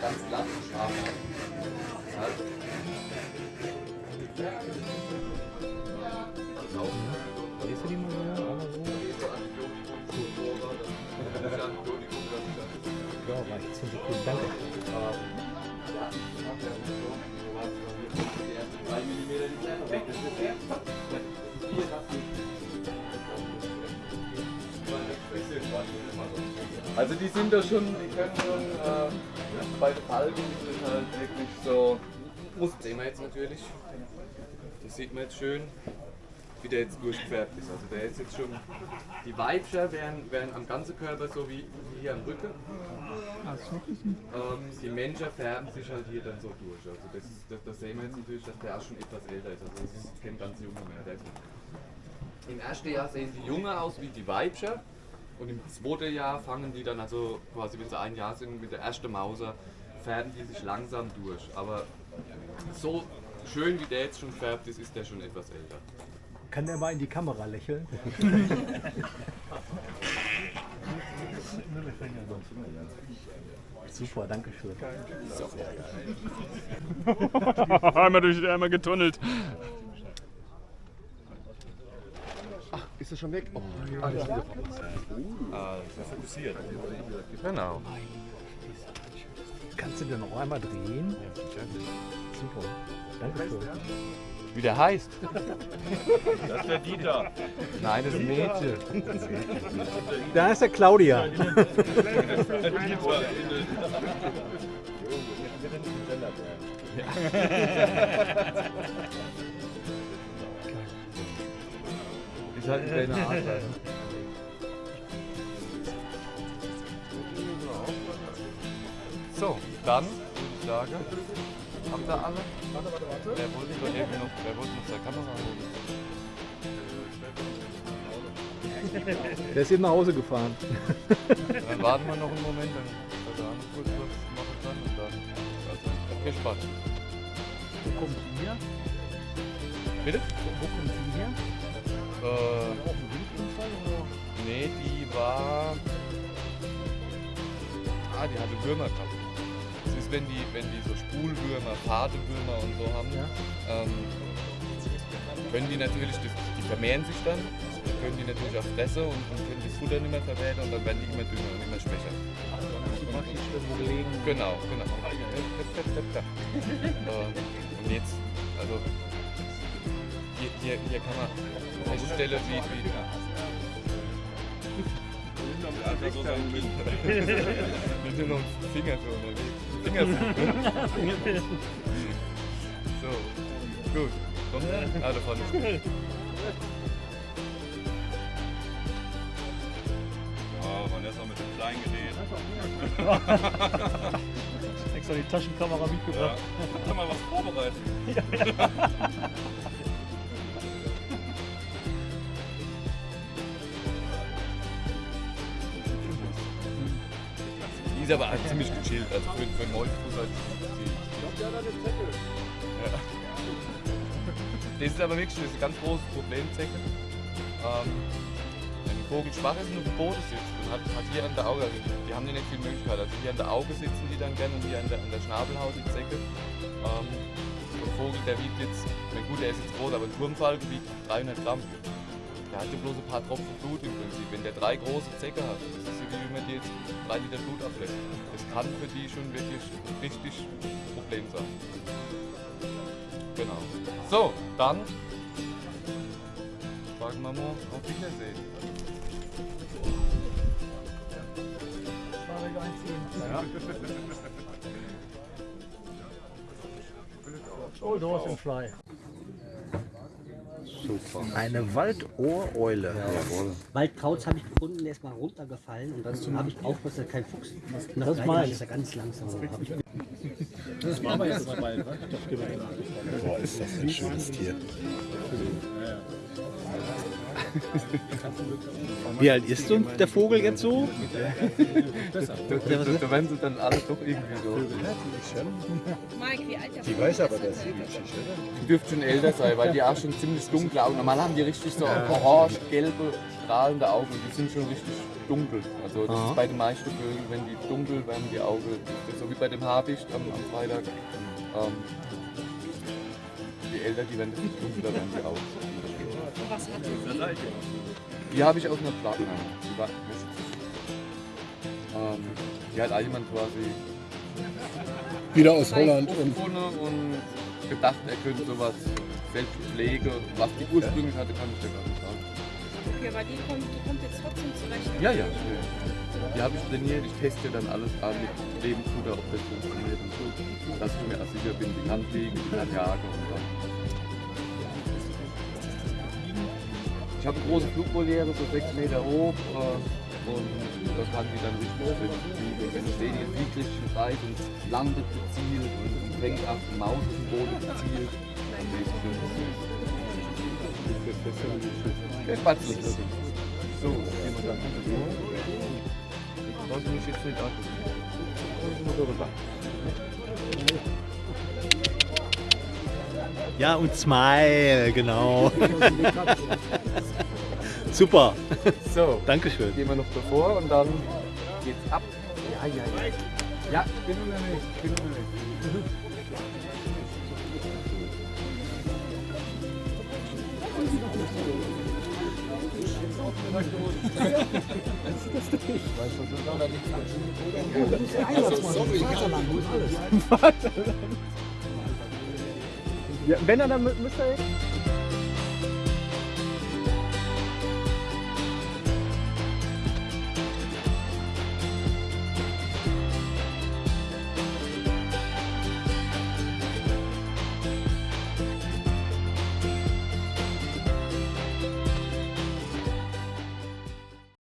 Ganz, glatt. Ja. Ja, reicht. 10 Sekunden. Danke. Also die sind da schon, die können schon, äh, bei der Falken das halt wirklich so, muss, sehen wir jetzt natürlich, das sieht man jetzt schön, wie der jetzt durchgefärbt ist. Also der ist jetzt schon, die Weibchen werden, werden am ganzen Körper so wie, hier am Rücken. Ähm, die Menschen färben sich halt hier dann so durch. Also das, das, das sehen wir jetzt natürlich, dass der auch schon etwas älter ist. Also das ist kein ganz junger mehr. Im ersten Jahr sehen die Jungen aus wie die Weibchen. Und im zweiten Jahr fangen die dann, also quasi wenn sie ein Jahr sind, mit der ersten Mauser, färben die sich langsam durch. Aber so schön wie der jetzt schon färbt ist, ist der schon etwas älter. Kann der mal in die Kamera lächeln? Super, danke schön. einmal durch einmal getunnelt. Ist schon weg? Oh, sehr fokussiert. genau. Kannst du den noch einmal drehen? Super, danke schön. Wie der heißt? Das ist der Dieter. Nein, das ist ein Mädchen. Da ist der Claudia. Ist halt ein kleiner Adler. So, dann würde ich sagen, habt ihr alle? Wer wollte doch irgendwie noch, wer wollte noch seine Kamera holen? Der ist eben nach Hause gefahren. Dann warten wir noch einen Moment, dann er noch kurz was machen kann und dann. Also, viel Spaß. Wo kommt die her? Bitte? Wo kommt die her? Äh, nee, die war. Ah, die hatte Würmer gehabt. Das ist, wenn die, wenn die so Spulwürmer, Fadewürmer und so haben, Ja. ähm, können die natürlich, das, die vermehren sich dann, dann können die natürlich auch fressen und, und können das Futter nicht mehr verwerten und dann werden die immer dünner und immer schwächer. Die. Genau, genau. äh, und jetzt, also hier, hier, hier kann man feststellen, wie, wie Wir sind noch ein Finger so unterwegs. Finger so. Gut. Kommt er? Ah, da vorne ist. Oh, Vanessa mit dem kleinen Gerät. Extra die Taschenkamera Ja. mitgebracht. Hat er mal was vorbereitet? Die ist aber halt ziemlich gechillt. Also für, für einen Molchfuß halt. Die, ja. Das ist aber wirklich das ein ganz großes Problem, Zecke. Ähm, wenn ein Vogel schwach ist und auf dem Boden sitzt und hat, hat hier an der Auge, die haben die nicht viel Möglichkeit. Also hier an der Auge sitzen die dann gerne und hier an der, an der Schnabelhaut die Zecke. Ähm, ein Vogel, der wiegt jetzt, na gut, der ist jetzt groß, aber ein Turmfalken wiegt 300 Gramm. Der hat ja bloß ein paar Tropfen Blut im Prinzip. Wenn der drei große Zecke hat, das ist wie wenn man dir jetzt drei Liter Blut ablässt. Das kann für die schon wirklich ein richtig Problem sein. Genau. So, dann sagen wir mal auf Wiedersehen. Old Horse and Fly. Eine Waldohreule. Waldkraut habe ich gefunden, der ist mal runtergefallen und dann habe ich aufgepasst, dass kein Fuchs. Und das meine ich. ist er ganz langsam. Das machen wir jetzt mal bald. ne? Boah, ist das ein schönes Tier. Wie alt ist so der Vogel jetzt so? Da, da, da werden sie dann alle doch irgendwie so. Mike, wie alt der Die weiß aber, dass sie glitschig Die dürften schon älter sein, weil die auch schon ziemlich dunkle Augen. Normal haben die richtig so orange, gelbe, strahlende Augen. Die sind schon richtig dunkel. Also das ist bei den meisten Vögeln, wenn die dunkel werden, die Augen. Das so wie bei dem Habicht am, am Freitag. Ähm, je älter die werden, desto dunkler werden die Augen. Was hat die? Die habe ich aus einer Platte. Die war ähm, Die hat jemand quasi Wieder aus Holland und und gedacht, er könnte sowas selbst pflegen. Was die ursprünglich hatte, kann ich dir gar nicht sagen. Okay, aber die kommt, die kommt jetzt trotzdem zurecht. Ja, ja. Die habe ich trainiert, ich teste dann alles an mit Lebensfutter, ob das funktioniert und so. Dass ich mir auch sicher bin, die kann fliegen, die kann jagen und dann. Ich habe große Flugvoliere, so 6 Meter hoch. Äh, und da kann die dann richtig fliegen. Wenn ich sehe, die ist wirklich breit und landet gezielt und fängt ab, Maus dem Boden gezielt. Dann sehe ich schön. Der Spatzel. So, gehen wir dann. Ich sollte mich jetzt nicht an. Ich muss rüber. Ja und Smile, genau. Super, So, Dankeschön. gehen wir noch davor und dann geht's ab. Ja, ja, ja. Ja, ich bin unterwegs, ich bin unterwegs. Ja, wenn er dann müsste.